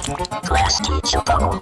Class teacher bubble.